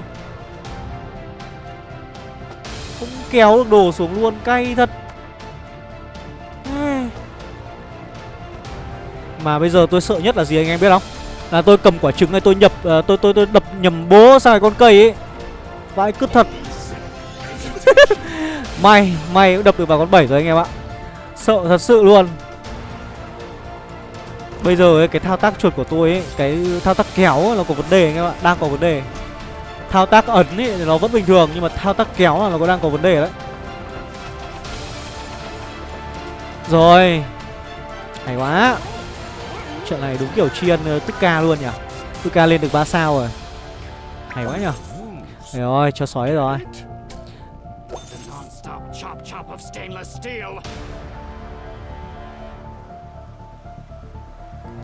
Kéo được đồ xuống luôn Cay thật. Mà bây giờ tôi sợ nhất là gì anh em biết không? Là tôi cầm quả trứng này tôi nhập uh, tôi, tôi tôi đập nhầm bố sang con cây ấy. Vãi cứt thật. May May cũng đập được vào con 7 rồi anh em ạ. Sợ thật sự luôn. Bây giờ ấy, cái thao tác chuột của tôi ấy Cái thao tác kéo ấy, nó có vấn đề anh em ạ Đang có vấn đề. Thao tác ấn ấy thì nó vẫn bình thường Nhưng mà thao tác kéo là nó có đang có vấn đề đấy. Rồi. Hay quá. Trận này đúng kiểu chiên uh, tức ca luôn nhỉ? Tức ca lên được 3 sao rồi. Hay quá nhỉ? Rồi cho sói rồi.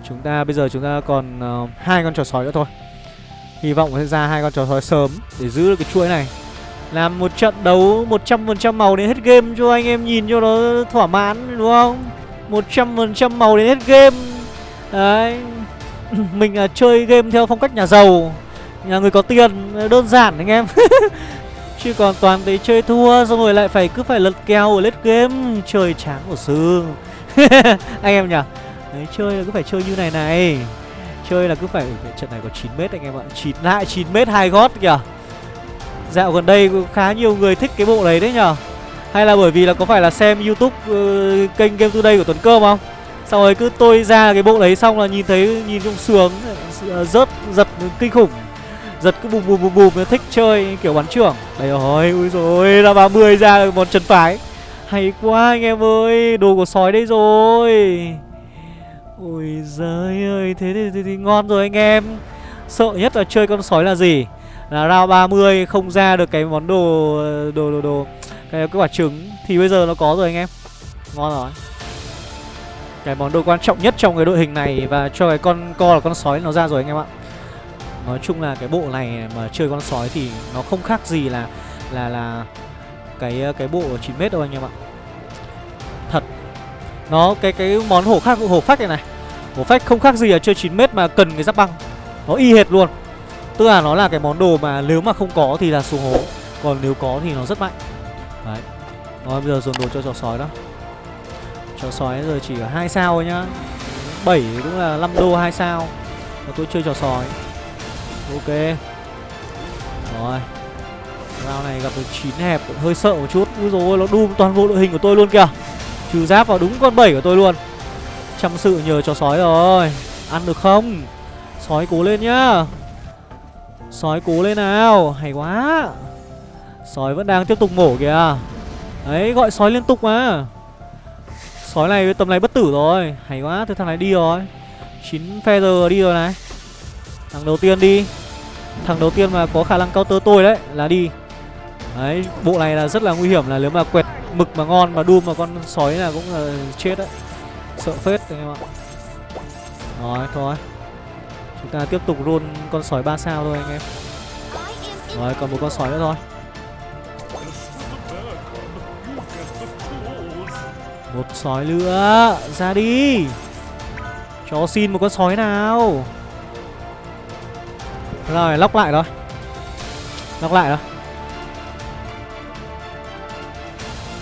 Chúng ta bây giờ chúng ta còn uh, hai con chó sói nữa thôi. Hy vọng sẽ ra hai con chó sói sớm Để giữ được cái chuỗi này. Làm một trận đấu 100% màu đến hết game cho anh em nhìn cho nó thỏa mãn, đúng không? 100% màu đến hết game. Đấy. Mình là chơi game theo phong cách nhà giàu. Nhà người có tiền à, Đơn giản anh em. Chứ còn toàn thấy chơi thua, Xong rồi lại phải cứ phải lật kèo ở lết game. Chơi chán của sư Anh em nhỉ? Đấy, chơi là cứ phải chơi như này này. Chơi là cứ phải Trận này có 9m anh em ạ. 9 lại 9m hai gót kìa. Dạo gần đây cũng khá nhiều người thích cái bộ đấy đấy nhở Hay là bởi vì là có phải là xem youtube uh, kênh Game Today của Tuấn Cơm không? Xong rồi cứ tôi ra cái bộ đấy xong là nhìn thấy nhìn trong sướng ờ, Rớt giật kinh khủng. Giật cứ bùm bùm bùm bùm thích chơi kiểu bắn trưởng. Đấy rồi ui rồi là 30 ra một chân phái. Hay quá anh em ơi Đồ của sói đây rồi. Ôi giời ơi Thế thì, thì, thì ngon rồi anh em. Sợ nhất là chơi con sói là gì? Là round 30 không ra được cái món đồ Đồ đồ đồ Cái, cái quả trứng. Thì bây giờ nó có rồi anh em. Ngon rồi. Cái món đồ quan trọng nhất trong cái đội hình này Và cho cái con co là con sói nó ra rồi anh em ạ. Nói chung là cái bộ này mà chơi con sói thì nó không khác gì là là là cái cái bộ 9m đâu anh em ạ. Thật. Nó cái cái món hổ khác hổ phách này này. Hổ phách không khác gì là chơi 9m mà cần cái giáp băng. Nó y hệt luôn. Tức là nó là cái món đồ mà nếu mà không có thì là xuống hố, còn nếu có thì nó rất mạnh. Đấy. Rồi bây giờ dồn đồ cho trò sói đó. Trò sói giờ chỉ ở 2 sao thôi nhá. 7 cũng là 5 đô 2 sao. Và tôi chơi trò sói. Ok Rồi Round này gặp được 9 hẹp hơi sợ một chút Úi dồi nó đun toàn bộ đội hình của tôi luôn kìa Trừ giáp vào đúng con 7 của tôi luôn. Chăm sự nhờ cho sói rồi. Ăn được không? Sói cố lên nhá. Sói cố lên nào. Hay quá. Sói vẫn đang tiếp tục mổ kìa. Đấy gọi sói liên tục mà. Sói này tầm này bất tử rồi. Hay quá, thế thằng này đi rồi. 9 feather đi rồi này. Thằng đầu tiên đi. Thằng đầu tiên mà có khả năng counter tôi đấy, Là đi. Đấy bộ này là rất là nguy hiểm là nếu mà quẹt mực mà ngon mà đun mà con sói là cũng là chết đấy. Sợ phết anh em ạ. Rồi, thôi. Chúng ta tiếp tục roll con sói 3 sao thôi anh em. Rồi, còn một con sói nữa thôi. Một sói nữa, Ra đi. Cho xin một con sói nào. Rồi, lóc lại rồi. Lóc lại rồi.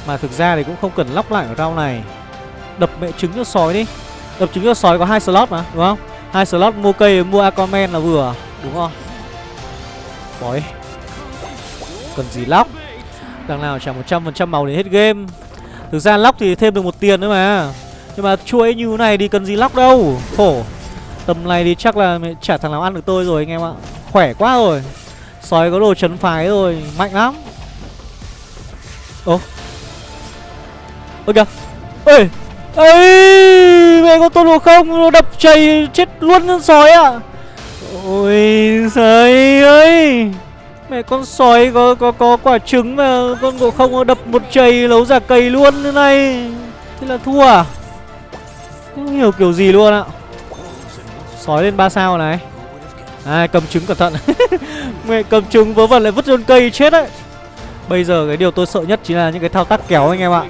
Mà thực ra thì cũng không cần lóc lại ở rau này. Đập mẹ trứng cho sói đi. Đập trứng cho sói có hai slot mà, đúng không? Hai slot mua cây, mua Aquaman là vừa, Đúng không? Bói. Cần gì lóc? Đằng nào chẳng 100% màu để hết game. Thực ra lóc thì thêm được một tiền nữa mà. Nhưng mà chuỗi như thế này thì cần gì lóc đâu. Khổ. Tầm này thì chắc là chả thằng nào ăn được tôi rồi anh em ạ. Khỏe quá rồi. Sói có đồ chấn phái rồi, Mạnh lắm. Ồ. Ôi kìa. Ơi, ơi Mẹ có tôn đồ không? Nó đập chày chết luôn con sói ạ. À. Ôi trời ơi. Mẹ con sói có có có quả trứng mà con ngộ không? Nó đập một chày lấu giả cầy luôn thế này. Thế là thua à? Không hiểu kiểu gì luôn ạ. Sói lên ba sao này. À cầm trứng cẩn thận. Mẹ cầm trứng vớ vẩn lại vứt lên cây chết đấy. Bây giờ cái điều tôi sợ nhất chính là những cái thao tác kéo anh em ạ.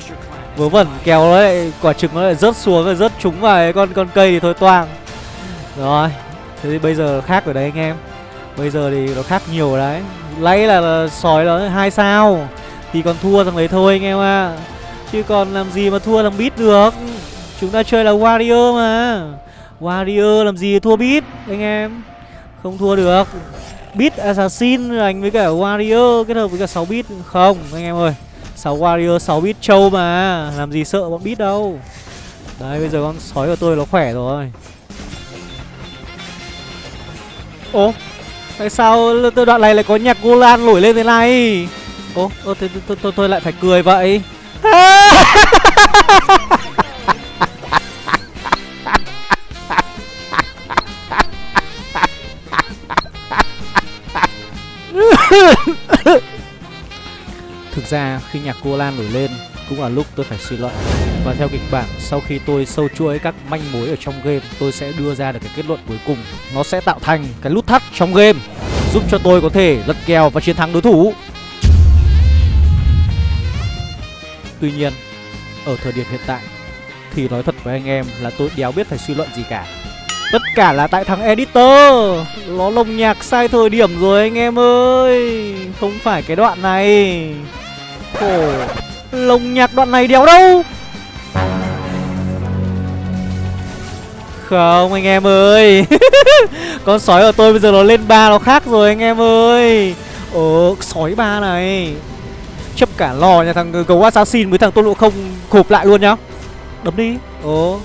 Vớ vẩn kéo nó lại quả trứng nó lại rớt xuống rồi rớt trúng vào con con cây thì thôi toang. Rồi Thế thì bây giờ khác ở đấy anh em. Bây giờ thì nó khác nhiều đấy. Lấy là, là sói nó hai sao. Thì còn thua thằng đấy thôi anh em ạ. À. Chứ còn làm gì mà thua thằng bít được. Chúng ta chơi là warrior mà. Warrior làm gì thua bít anh em? Không thua được. Bit Assassin đánh với cả Warrior kết hợp với cả 6 bit Không anh em ơi. 6 Warrior 6 bit trâu mà. Làm gì sợ bọn bit đâu. Đấy bây giờ con sói của tôi nó khỏe rồi. Ô Tại sao đoạn này lại có nhạc Golan nổi lên thế này? Ô ô, thế tôi, tôi, tôi lại phải cười vậy. Thực ra khi nhạc cô Lan nổi lên cũng là lúc tôi phải suy luận. Và theo kịch bản, sau khi tôi sâu chuỗi các manh mối ở trong game, tôi sẽ đưa ra được cái kết luận cuối cùng. Nó sẽ tạo thành cái nút thắt trong game, giúp cho tôi có thể lật kèo và chiến thắng đối thủ. Tuy nhiên, ở thời điểm hiện tại, thì nói thật với anh em là tôi đéo biết phải suy luận gì cả. Tất cả là tại thằng editor. Nó lồng nhạc sai thời điểm rồi anh em ơi. Không phải cái đoạn này. Khổ. Lồng nhạc đoạn này đéo đâu? Không, anh em ơi. Con sói ở tôi bây giờ nó lên ba nó khác rồi, anh em ơi. Ồ, sói ba này. Chấp cả lò nhà thằng gấu assassin với thằng tôn lộ không khộp lại luôn nhá. Đấm đi. Ồ.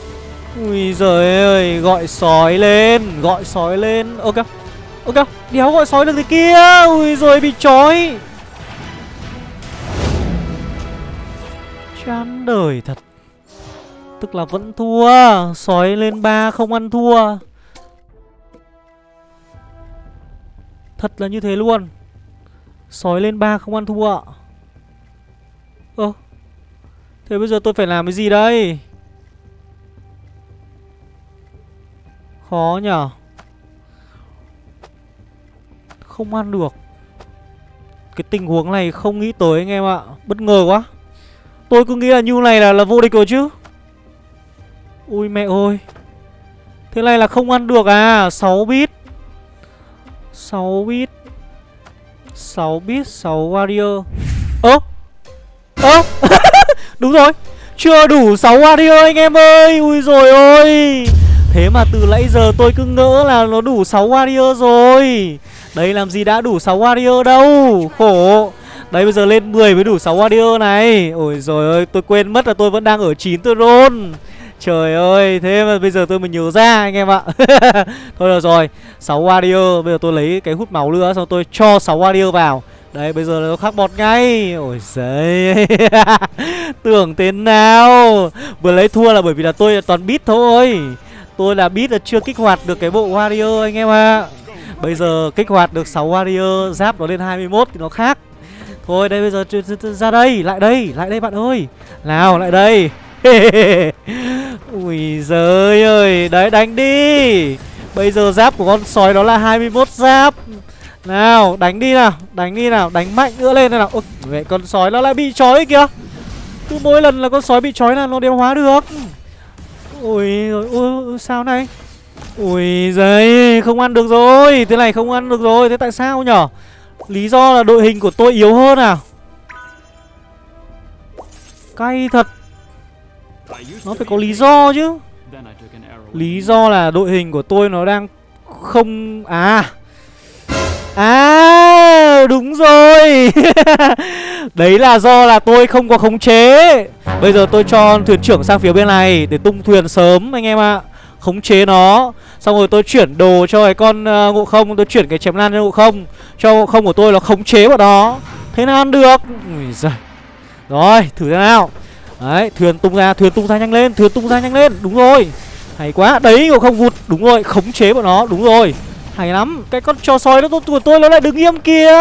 Ui giời ơi, Gọi sói lên, Gọi sói lên. Ok Ok, Đéo gọi sói được thế kia. Ui rồi bị trói. Chán đời thật. Tức là vẫn thua, Sói lên ba không ăn thua. Thật là như thế luôn. Sói lên ba không ăn thua. Ơ, Thế bây giờ tôi phải làm cái gì đây? Khó nhở. Không ăn được. Cái tình huống này không nghĩ tới anh em ạ. Bất ngờ quá. Tôi cứ nghĩ là như này là là vô địch rồi chứ. Ui mẹ ơi. Thế này là không ăn được à? 6 bit. 6 bit. 6 bit 6 warrior. Ơ. Ơ. Đúng rồi. Chưa đủ 6 warrior anh em ơi. Ui rồi ôi. Thế mà từ nãy giờ tôi cứ ngỡ là nó đủ 6 warrior rồi. Đấy làm gì đã đủ 6 warrior đâu. Khổ. Đấy bây giờ lên 10 mới đủ 6 warrior này. Ôi rồi ơi tôi quên mất là tôi vẫn đang ở 9 tôi roll. Trời ơi, thế mà bây giờ tôi mới nhớ ra anh em ạ. Thôi được rồi 6 warrior, bây giờ tôi lấy cái hút máu nữa Xong tôi cho 6 warrior vào. Đấy, bây giờ nó khắc bọt ngay. Ôi giời. Tưởng thế nào? Vừa lấy thua là bởi vì là tôi là toàn beat thôi. Tôi là beat là chưa kích hoạt được cái bộ warrior anh em ạ. Bây giờ kích hoạt được 6 warrior Giáp nó lên 21 thì nó khác. Thôi đây bây giờ ra đây Lại đây, lại đây bạn ơi. Nào, lại đây. Ui giời ơi Đấy đánh đi. Bây giờ giáp của con sói đó là 21 giáp. Nào đánh đi nào Đánh đi nào Đánh mạnh nữa lên nào. Ôi mẹ con sói nó lại bị trói kìa. Cứ mỗi lần là con sói bị trói là nó đeo hóa được. Ui ôi, ôi sao này? Ui giời Không ăn được rồi. Thế này không ăn được rồi Thế tại sao nhở? Lý do là đội hình của tôi yếu hơn à? Cay thật. Nó phải có lý do chứ. Lý do là đội hình của tôi nó đang không... À À đúng rồi. Đấy là do là tôi không có khống chế. Bây giờ tôi cho thuyền trưởng sang phía bên này Để tung thuyền sớm, anh em ạ. À. Khống chế nó. Xong rồi tôi chuyển đồ cho cái con à, uh, ngộ không Tôi chuyển cái chém lan cho ngộ không Cho ngộ không của tôi là khống chế vào đó Thế nào ăn được? Ui giời. Rồi thử thế nào. Đấy, thuyền tung ra, thuyền tung ra nhanh lên, thuyền tung ra nhanh lên, đúng rồi. Hay quá, đấy ngộ không vụt, đúng rồi, khống chế bọn nó, đúng rồi. Hay lắm, cái con trò sói nó của tôi nó lại đứng im kìa.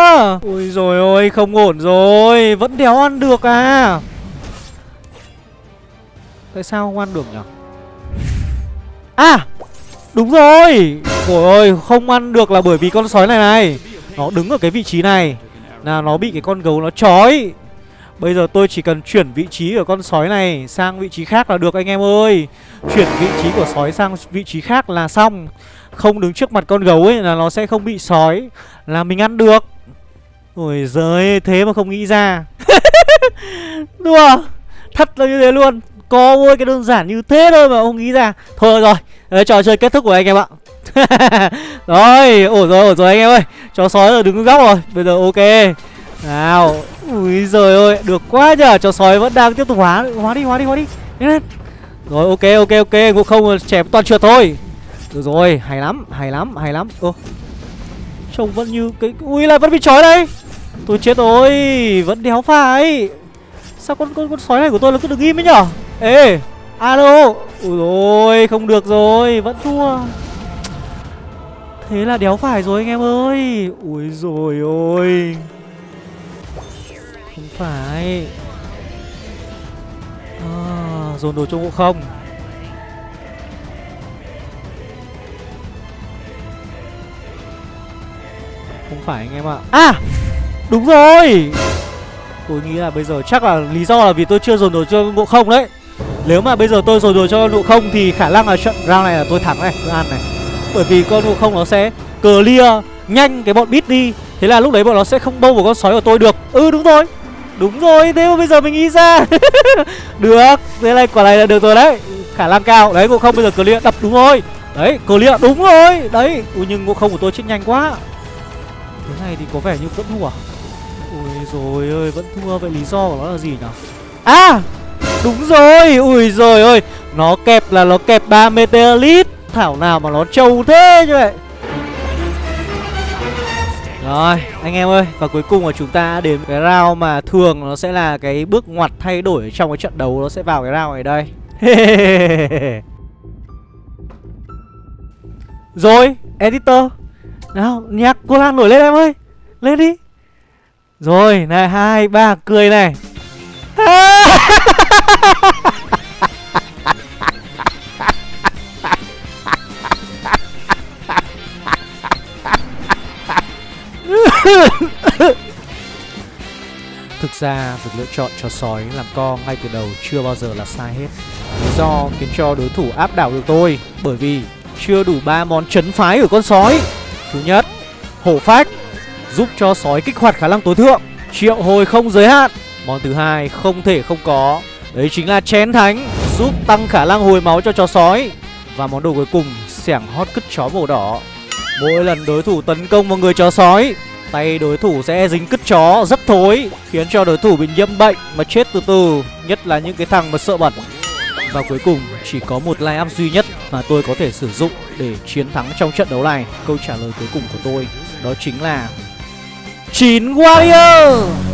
Ôi rồi ôi, không ổn rồi, vẫn đéo ăn được à? Tại sao không ăn được nhỉ? À, đúng rồi. Trời ơi, không ăn được là bởi vì con sói này này. Nó đứng ở cái vị trí này. Là nó bị cái con gấu nó trói. Bây giờ tôi chỉ cần chuyển vị trí của con sói này sang vị trí khác là được anh em ơi. Chuyển vị trí của sói sang vị trí khác là xong. Không đứng trước mặt con gấu ấy là nó sẽ không bị sói. Là mình ăn được. Ôi giời thế mà không nghĩ ra. Đùa. Thật là như thế luôn. Có ôi cái đơn giản như thế thôi mà không nghĩ ra. Thôi rồi Đấy, trò chơi kết thúc của anh em ạ. Rồi ổn rồi ổn rồi anh em ơi. Chó sói là đứng góc rồi Bây giờ ok. Nào Ui giời ơi Được quá nhờ. Chó sói vẫn đang tiếp tục hóa Hóa đi hóa đi hóa đi. Rồi ok ok ok Ngộ không chém toàn trượt thôi. Được rồi Hay lắm Hay lắm Hay lắm. Ô. Trông vẫn như cái Ui lại vẫn bị trói đây. Tôi chết rồi Vẫn đéo phải. Sao con con con sói này của tôi nó cứ được im ấy nhở? Ê Alo Ui rồi không được rồi Vẫn thua. Thế là đéo phải rồi anh em ơi. Ui rồi ôi. Không phải. À, Dồn đồ cho ngộ không? Không phải anh em ạ. À Đúng rồi. Tôi nghĩ là bây giờ chắc là lý do là vì tôi chưa dồn đồ cho ngộ không đấy. Nếu mà bây giờ tôi dồn đồ cho ngộ không Thì khả năng là trận round này là tôi thắng này Tôi ăn này. Bởi vì con ngộ không nó sẽ clear nhanh cái bọn bit đi. Thế là lúc đấy bọn nó sẽ không bâu vào con sói của tôi được. Ừ đúng rồi. Đúng rồi, thế mà bây giờ mình nghĩ ra. Được, thế này quả này là được rồi đấy. Khả năng cao, đấy ngộ không bây giờ clear. Đập đúng rồi. Đấy, clear đúng rồi. Đấy, Ui, nhưng ngộ không của tôi chết nhanh quá. Thế này thì có vẻ như vẫn thua à? Rồi ơi, vẫn thua Vậy lý do của nó là gì nhỉ À, đúng rồi Ui rồi ơi, nó kẹp là nó kẹp 3 meteorit Thảo nào mà nó trâu thế như vậy rồi, anh em ơi, và cuối cùng là chúng ta đến cái round mà thường nó sẽ là cái bước ngoặt thay đổi trong cái trận đấu nó sẽ vào cái round này đây. Rồi, editor. Nào, nhạc cô Lan nổi lên em ơi. Lên đi. Rồi, này hai ba cười này. Thực ra việc lựa chọn cho sói làm co ngay từ đầu chưa bao giờ là sai hết. Lý do khiến cho đối thủ áp đảo được tôi Bởi vì chưa đủ ba món chấn phái của con sói. Thứ nhất, hổ phách. Giúp cho sói kích hoạt khả năng tối thượng. Triệu hồi không giới hạn. Món thứ hai không thể không có. Đấy chính là chén thánh Giúp tăng khả năng hồi máu cho chó sói. Và món đồ cuối cùng, xẻng hót cứt chó màu đỏ. Mỗi lần đối thủ tấn công vào người chó sói Tay đối thủ sẽ dính cứt chó rất thối Khiến cho đối thủ bị nhiễm bệnh mà chết từ từ Nhất là những cái thằng mà sợ bẩn. Và cuối cùng chỉ có một line up duy nhất mà tôi có thể sử dụng để chiến thắng trong trận đấu này. Câu trả lời cuối cùng của tôi đó chính là 9 Warrior.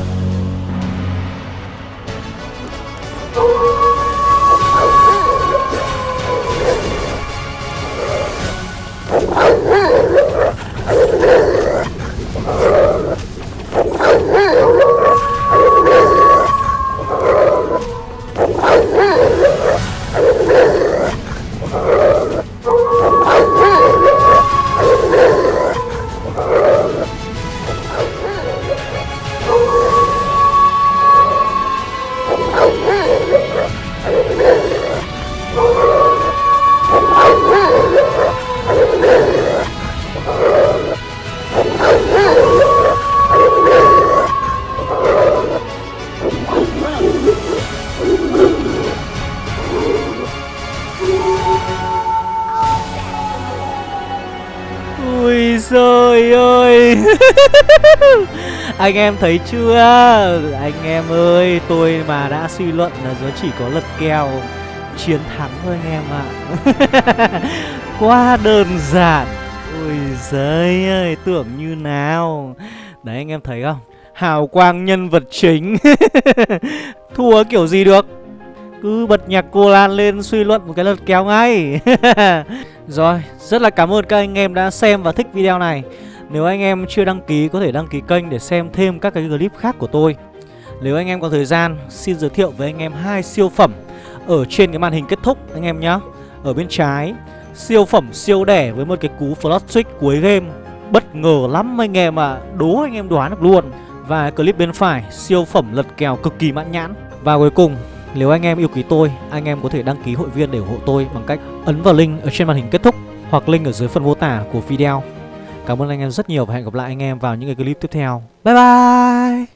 Anh em thấy chưa? Anh em ơi Tôi mà đã suy luận là nó chỉ có lật kèo Chiến thắng thôi anh em ạ. Quá đơn giản. Ui giời ơi Tưởng như nào. Đấy anh em thấy không? Hào quang nhân vật chính. Thua kiểu gì được? Cứ bật nhạc cô Lan lên suy luận một cái lật kéo ngay. Rồi, rất là cảm ơn các anh em đã xem và thích video này. Nếu anh em chưa đăng ký có thể đăng ký kênh để xem thêm các cái clip khác của tôi Nếu anh em có thời gian, xin giới thiệu với anh em hai siêu phẩm Ở trên cái màn hình kết thúc anh em nhé Ở bên trái, siêu phẩm siêu đẻ với một cái cú flash switch cuối game Bất ngờ lắm anh em ạ, à. đố anh em đoán được luôn Và clip bên phải, siêu phẩm lật kèo cực kỳ mãn nhãn Và cuối cùng, nếu anh em yêu quý tôi, anh em có thể đăng ký hội viên để ủng hộ tôi bằng cách ấn vào link ở trên màn hình kết thúc hoặc link ở dưới phần mô tả của video. Cảm ơn anh em rất nhiều và hẹn gặp lại anh em vào những cái clip tiếp theo. Bye bye!